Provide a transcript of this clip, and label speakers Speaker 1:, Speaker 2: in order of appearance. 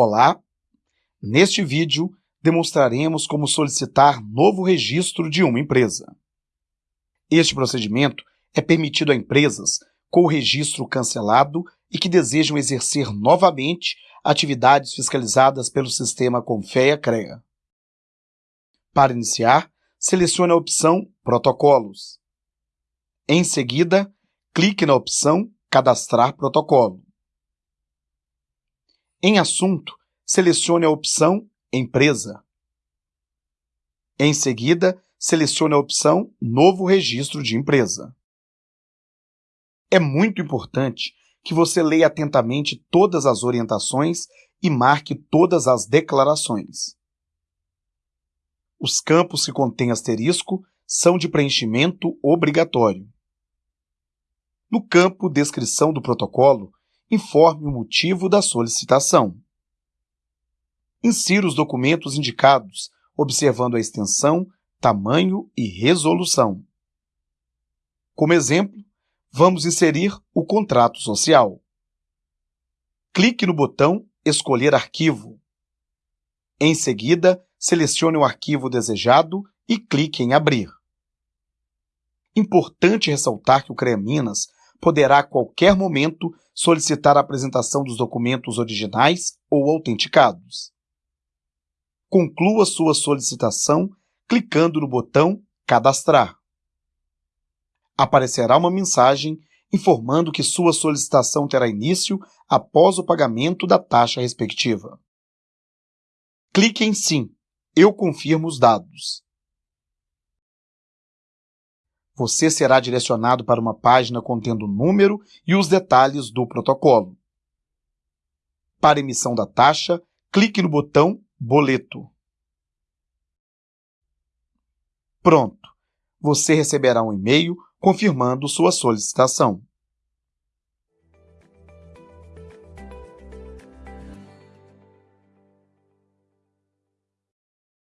Speaker 1: Olá! Neste vídeo, demonstraremos como solicitar novo registro de uma empresa. Este procedimento é permitido a empresas com o registro cancelado e que desejam exercer novamente atividades fiscalizadas pelo sistema Confea-CREA. Para iniciar, selecione a opção Protocolos. Em seguida, clique na opção Cadastrar protocolo. Em Assunto, selecione a opção Empresa. Em seguida, selecione a opção Novo Registro de Empresa. É muito importante que você leia atentamente todas as orientações e marque todas as declarações. Os campos que contêm asterisco são de preenchimento obrigatório. No campo Descrição do protocolo, informe o motivo da solicitação. Insira os documentos indicados, observando a extensão, tamanho e resolução. Como exemplo, vamos inserir o contrato social. Clique no botão Escolher arquivo. Em seguida, selecione o arquivo desejado e clique em Abrir. Importante ressaltar que o CREA Minas poderá a qualquer momento solicitar a apresentação dos documentos originais ou autenticados. Conclua sua solicitação clicando no botão Cadastrar. Aparecerá uma mensagem informando que sua solicitação terá início após o pagamento da taxa respectiva. Clique em Sim. Eu confirmo os dados você será direcionado para uma página contendo o número e os detalhes do protocolo. Para emissão da taxa, clique no botão Boleto. Pronto! Você receberá um e-mail confirmando sua solicitação.